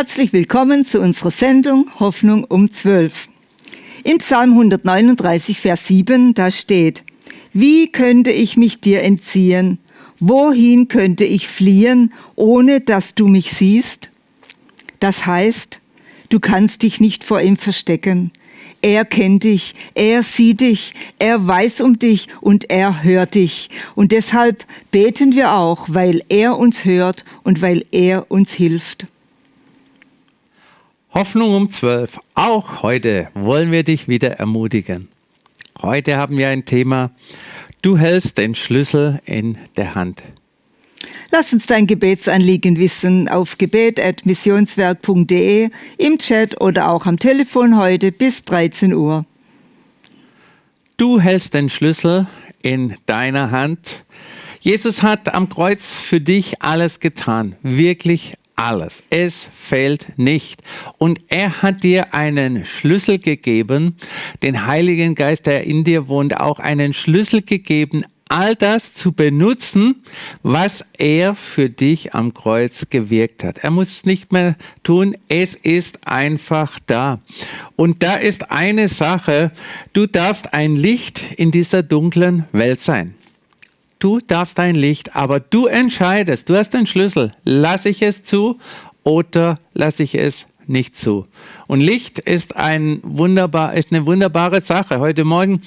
Herzlich willkommen zu unserer Sendung Hoffnung um 12. Im Psalm 139, Vers 7, da steht, Wie könnte ich mich dir entziehen? Wohin könnte ich fliehen, ohne dass du mich siehst? Das heißt, du kannst dich nicht vor ihm verstecken. Er kennt dich, er sieht dich, er weiß um dich und er hört dich. Und deshalb beten wir auch, weil er uns hört und weil er uns hilft. Hoffnung um 12. Auch heute wollen wir dich wieder ermutigen. Heute haben wir ein Thema, du hältst den Schlüssel in der Hand. Lass uns dein Gebetsanliegen wissen auf gebet.missionswerk.de, im Chat oder auch am Telefon heute bis 13 Uhr. Du hältst den Schlüssel in deiner Hand. Jesus hat am Kreuz für dich alles getan, wirklich alles. Es fehlt nicht. Und er hat dir einen Schlüssel gegeben, den Heiligen Geist, der in dir wohnt, auch einen Schlüssel gegeben, all das zu benutzen, was er für dich am Kreuz gewirkt hat. Er muss es nicht mehr tun, es ist einfach da. Und da ist eine Sache, du darfst ein Licht in dieser dunklen Welt sein. Du darfst ein Licht, aber du entscheidest, du hast den Schlüssel. Lasse ich es zu oder lasse ich es nicht zu? Und Licht ist, ein wunderbar, ist eine wunderbare Sache. Heute Morgen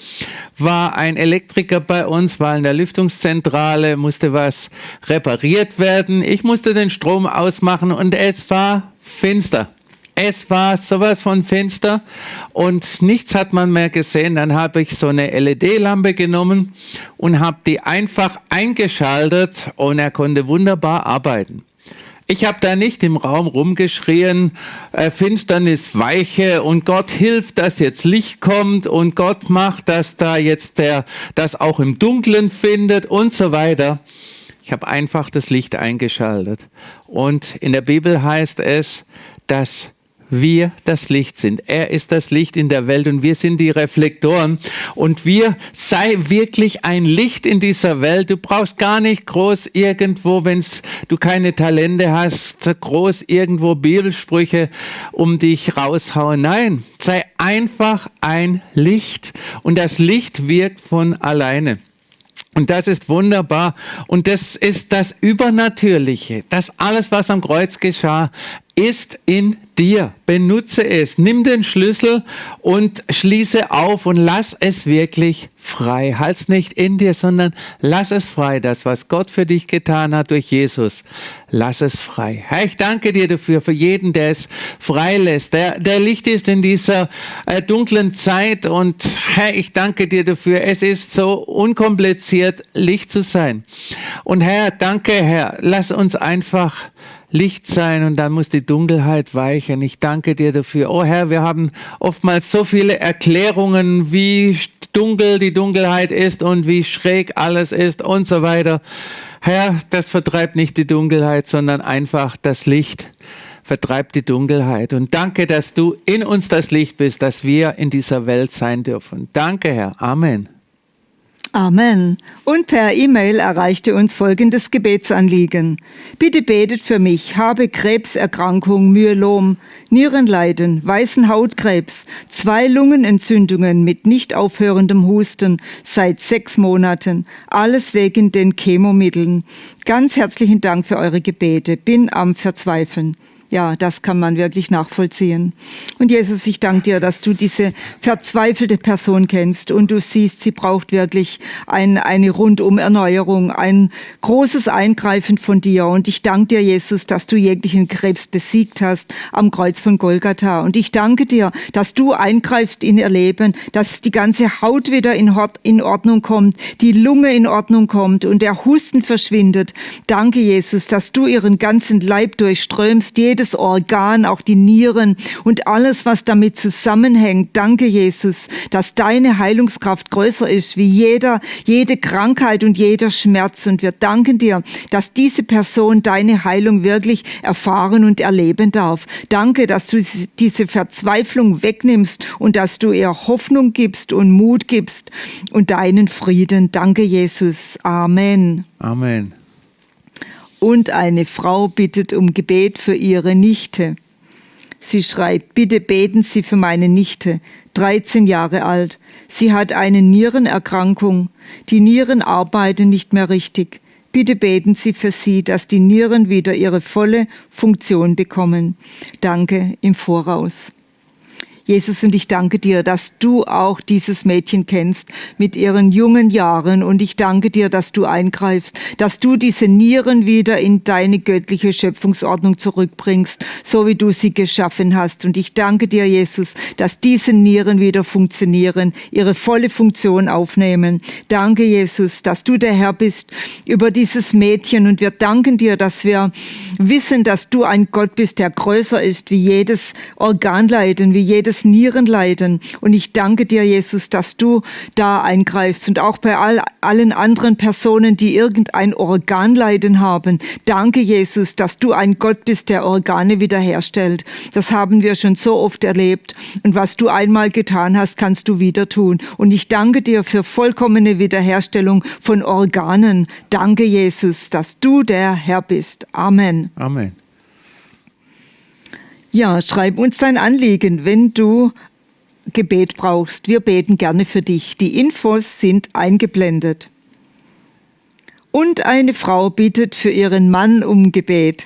war ein Elektriker bei uns, war in der Lüftungszentrale, musste was repariert werden. Ich musste den Strom ausmachen und es war finster. Es war sowas von finster und nichts hat man mehr gesehen. Dann habe ich so eine LED-Lampe genommen und habe die einfach eingeschaltet und er konnte wunderbar arbeiten. Ich habe da nicht im Raum rumgeschrien, äh, Finsternis weiche und Gott hilft, dass jetzt Licht kommt und Gott macht, dass da jetzt der das auch im Dunklen findet und so weiter. Ich habe einfach das Licht eingeschaltet. Und in der Bibel heißt es, dass wir das Licht sind. Er ist das Licht in der Welt und wir sind die Reflektoren. Und wir sei wirklich ein Licht in dieser Welt. Du brauchst gar nicht groß irgendwo, wenn du keine Talente hast, groß irgendwo Bibelsprüche um dich raushauen. Nein, sei einfach ein Licht. Und das Licht wirkt von alleine. Und das ist wunderbar. Und das ist das Übernatürliche. Das alles, was am Kreuz geschah, ist in dir. Benutze es. Nimm den Schlüssel und schließe auf und lass es wirklich frei. Halt's nicht in dir, sondern lass es frei. Das, was Gott für dich getan hat durch Jesus, lass es frei. Herr, ich danke dir dafür, für jeden, der es frei lässt, der, der Licht ist in dieser äh, dunklen Zeit. Und Herr, ich danke dir dafür. Es ist so unkompliziert, Licht zu sein. Und Herr, danke, Herr. Lass uns einfach Licht sein und dann muss die Dunkelheit weichen. Ich danke dir dafür. Oh Herr, wir haben oftmals so viele Erklärungen, wie dunkel die Dunkelheit ist und wie schräg alles ist und so weiter. Herr, das vertreibt nicht die Dunkelheit, sondern einfach das Licht vertreibt die Dunkelheit. Und danke, dass du in uns das Licht bist, dass wir in dieser Welt sein dürfen. Danke, Herr. Amen. Amen. Und per E-Mail erreichte uns folgendes Gebetsanliegen. Bitte betet für mich, habe Krebserkrankung, Myelom, Nierenleiden, weißen Hautkrebs, zwei Lungenentzündungen mit nicht aufhörendem Husten seit sechs Monaten, alles wegen den Chemomitteln. Ganz herzlichen Dank für eure Gebete. Bin am Verzweifeln. Ja, das kann man wirklich nachvollziehen. Und Jesus, ich danke dir, dass du diese verzweifelte Person kennst und du siehst, sie braucht wirklich ein, eine Rundumerneuerung, ein großes Eingreifen von dir. Und ich danke dir, Jesus, dass du jeglichen Krebs besiegt hast am Kreuz von Golgatha. Und ich danke dir, dass du eingreifst in ihr Leben, dass die ganze Haut wieder in, in Ordnung kommt, die Lunge in Ordnung kommt und der Husten verschwindet. Danke, Jesus, dass du ihren ganzen Leib durchströmst, jedes jedes Organ, auch die Nieren und alles, was damit zusammenhängt. Danke, Jesus, dass deine Heilungskraft größer ist wie jeder, jede Krankheit und jeder Schmerz. Und wir danken dir, dass diese Person deine Heilung wirklich erfahren und erleben darf. Danke, dass du diese Verzweiflung wegnimmst und dass du ihr Hoffnung gibst und Mut gibst und deinen Frieden. Danke, Jesus. Amen. Amen und eine Frau bittet um Gebet für ihre Nichte. Sie schreibt, bitte beten Sie für meine Nichte, 13 Jahre alt. Sie hat eine Nierenerkrankung. Die Nieren arbeiten nicht mehr richtig. Bitte beten Sie für sie, dass die Nieren wieder ihre volle Funktion bekommen. Danke im Voraus. Jesus, und ich danke dir, dass du auch dieses Mädchen kennst mit ihren jungen Jahren. Und ich danke dir, dass du eingreifst, dass du diese Nieren wieder in deine göttliche Schöpfungsordnung zurückbringst, so wie du sie geschaffen hast. Und ich danke dir, Jesus, dass diese Nieren wieder funktionieren, ihre volle Funktion aufnehmen. Danke, Jesus, dass du der Herr bist über dieses Mädchen. Und wir danken dir, dass wir wissen, dass du ein Gott bist, der größer ist wie jedes Organleiden, wie jedes das Nierenleiden. Und ich danke dir, Jesus, dass du da eingreifst und auch bei all, allen anderen Personen, die irgendein Organleiden haben. Danke, Jesus, dass du ein Gott bist, der Organe wiederherstellt. Das haben wir schon so oft erlebt. Und was du einmal getan hast, kannst du wieder tun. Und ich danke dir für vollkommene Wiederherstellung von Organen. Danke, Jesus, dass du der Herr bist. Amen. Amen. Ja, schreib uns dein Anliegen, wenn du Gebet brauchst. Wir beten gerne für dich. Die Infos sind eingeblendet. Und eine Frau bittet für ihren Mann um Gebet.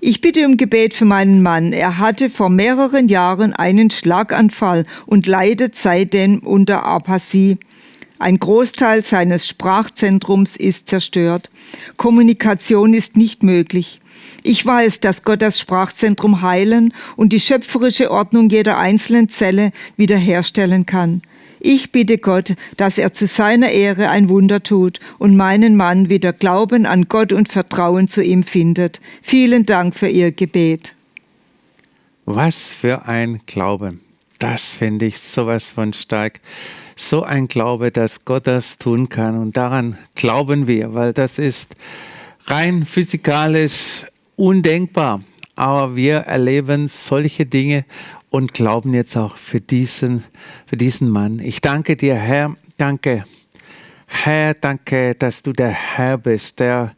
Ich bitte um Gebet für meinen Mann. Er hatte vor mehreren Jahren einen Schlaganfall und leidet seitdem unter Apathie. Ein Großteil seines Sprachzentrums ist zerstört. Kommunikation ist nicht möglich. Ich weiß, dass Gott das Sprachzentrum heilen und die schöpferische Ordnung jeder einzelnen Zelle wiederherstellen kann. Ich bitte Gott, dass er zu seiner Ehre ein Wunder tut und meinen Mann wieder Glauben an Gott und Vertrauen zu ihm findet. Vielen Dank für Ihr Gebet. Was für ein Glaube. Das finde ich sowas von stark. So ein Glaube, dass Gott das tun kann. Und daran glauben wir, weil das ist rein physikalisch undenkbar. Aber wir erleben solche Dinge und glauben jetzt auch für diesen, für diesen Mann. Ich danke dir, Herr, danke. Herr, danke, dass du der Herr bist, der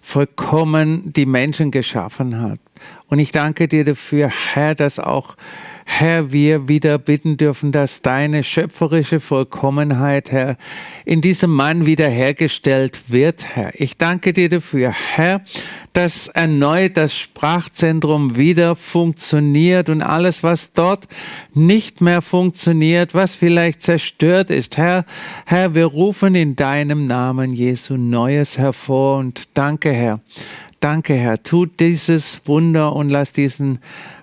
vollkommen die Menschen geschaffen hat. Und ich danke dir dafür, Herr, dass auch Herr, wir wieder bitten dürfen, dass deine schöpferische Vollkommenheit, Herr, in diesem Mann wiederhergestellt wird, Herr. Ich danke dir dafür, Herr, dass erneut das Sprachzentrum wieder funktioniert und alles, was dort nicht mehr funktioniert, was vielleicht zerstört ist, Herr, Herr, wir rufen in deinem Namen Jesu Neues hervor und danke, Herr. Danke, Herr. Tut dieses Wunder und lass diesen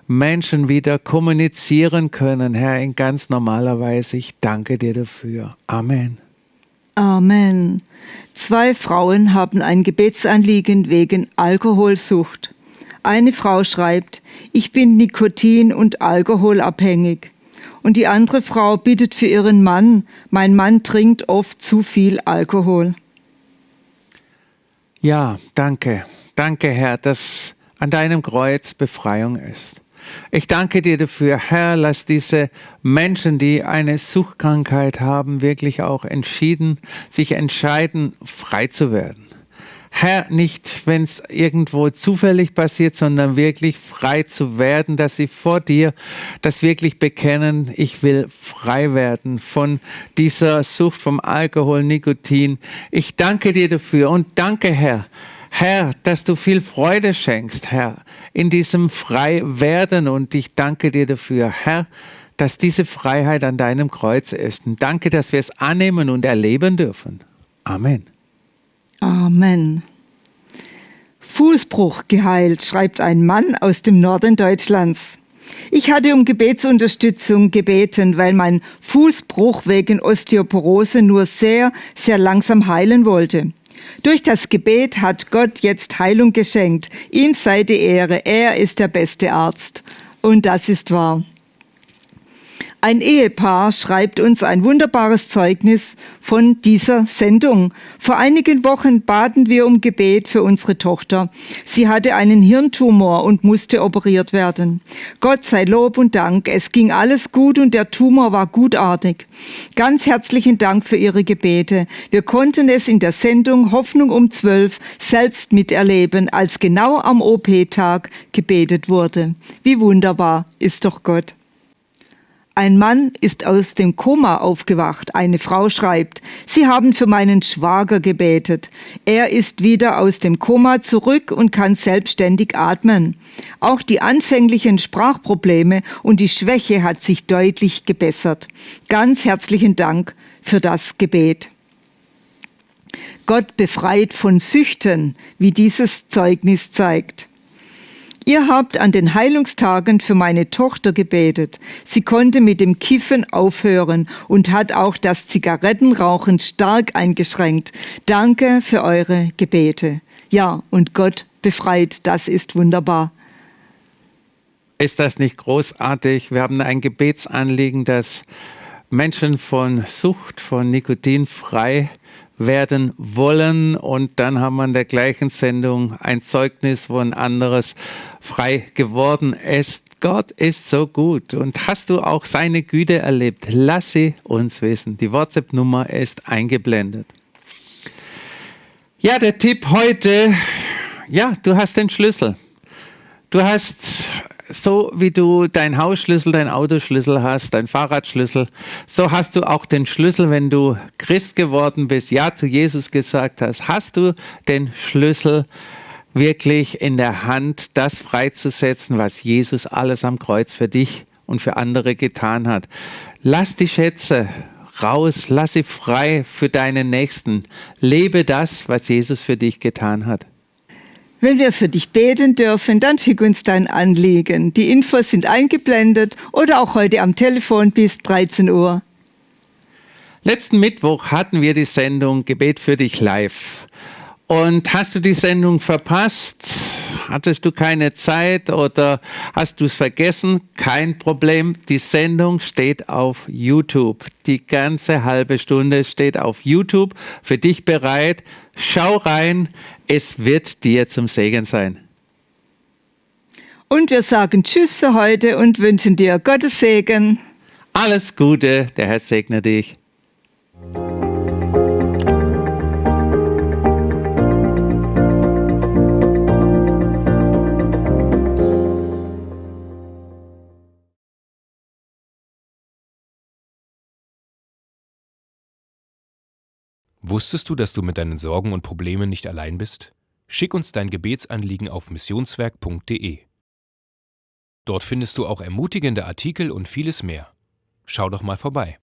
Menschen wieder kommunizieren können, Herr, in ganz normaler Weise. Ich danke dir dafür. Amen. Amen. Zwei Frauen haben ein Gebetsanliegen wegen Alkoholsucht. Eine Frau schreibt, ich bin Nikotin- und Alkoholabhängig. Und die andere Frau bittet für ihren Mann, mein Mann trinkt oft zu viel Alkohol. Ja, danke. Danke, Herr, dass an deinem Kreuz Befreiung ist. Ich danke dir dafür, Herr, lass diese Menschen, die eine Suchtkrankheit haben, wirklich auch entschieden, sich entscheiden, frei zu werden. Herr, nicht, wenn es irgendwo zufällig passiert, sondern wirklich frei zu werden, dass sie vor dir das wirklich bekennen, ich will frei werden von dieser Sucht vom Alkohol, Nikotin. Ich danke dir dafür und danke, Herr, Herr, dass du viel Freude schenkst, Herr, in diesem Freiwerden. Und ich danke dir dafür, Herr, dass diese Freiheit an deinem Kreuz ist. Und danke, dass wir es annehmen und erleben dürfen. Amen. Amen. Fußbruch geheilt, schreibt ein Mann aus dem Norden Deutschlands. Ich hatte um Gebetsunterstützung gebeten, weil mein Fußbruch wegen Osteoporose nur sehr, sehr langsam heilen wollte. Durch das Gebet hat Gott jetzt Heilung geschenkt. Ihm sei die Ehre. Er ist der beste Arzt. Und das ist wahr. Ein Ehepaar schreibt uns ein wunderbares Zeugnis von dieser Sendung. Vor einigen Wochen baten wir um Gebet für unsere Tochter. Sie hatte einen Hirntumor und musste operiert werden. Gott sei Lob und Dank, es ging alles gut und der Tumor war gutartig. Ganz herzlichen Dank für Ihre Gebete. Wir konnten es in der Sendung Hoffnung um zwölf selbst miterleben, als genau am OP-Tag gebetet wurde. Wie wunderbar ist doch Gott. Ein Mann ist aus dem Koma aufgewacht. Eine Frau schreibt, Sie haben für meinen Schwager gebetet. Er ist wieder aus dem Koma zurück und kann selbstständig atmen. Auch die anfänglichen Sprachprobleme und die Schwäche hat sich deutlich gebessert. Ganz herzlichen Dank für das Gebet. Gott befreit von Süchten, wie dieses Zeugnis zeigt. Ihr habt an den Heilungstagen für meine Tochter gebetet. Sie konnte mit dem Kiffen aufhören und hat auch das Zigarettenrauchen stark eingeschränkt. Danke für eure Gebete. Ja, und Gott befreit, das ist wunderbar. Ist das nicht großartig? Wir haben ein Gebetsanliegen, dass Menschen von Sucht, von Nikotin frei werden wollen. Und dann haben wir in der gleichen Sendung ein Zeugnis, wo ein anderes frei geworden ist. Gott ist so gut. Und hast du auch seine Güte erlebt? Lass sie uns wissen. Die WhatsApp-Nummer ist eingeblendet. Ja, der Tipp heute, ja, du hast den Schlüssel. Du hast so wie du dein Hausschlüssel, dein Autoschlüssel hast, dein Fahrradschlüssel, so hast du auch den Schlüssel, wenn du Christ geworden bist, Ja zu Jesus gesagt hast, hast du den Schlüssel wirklich in der Hand, das freizusetzen, was Jesus alles am Kreuz für dich und für andere getan hat. Lass die Schätze raus, lass sie frei für deinen Nächsten. Lebe das, was Jesus für dich getan hat. Wenn wir für dich beten dürfen, dann schick uns dein Anliegen. Die Infos sind eingeblendet oder auch heute am Telefon bis 13 Uhr. Letzten Mittwoch hatten wir die Sendung Gebet für dich live. Und hast du die Sendung verpasst? Hattest du keine Zeit oder hast du es vergessen? Kein Problem. Die Sendung steht auf YouTube. Die ganze halbe Stunde steht auf YouTube für dich bereit. Schau rein. Es wird dir zum Segen sein. Und wir sagen Tschüss für heute und wünschen dir Gottes Segen. Alles Gute. Der Herr segne dich. Wusstest du, dass du mit deinen Sorgen und Problemen nicht allein bist? Schick uns dein Gebetsanliegen auf missionswerk.de. Dort findest du auch ermutigende Artikel und vieles mehr. Schau doch mal vorbei.